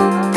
Oh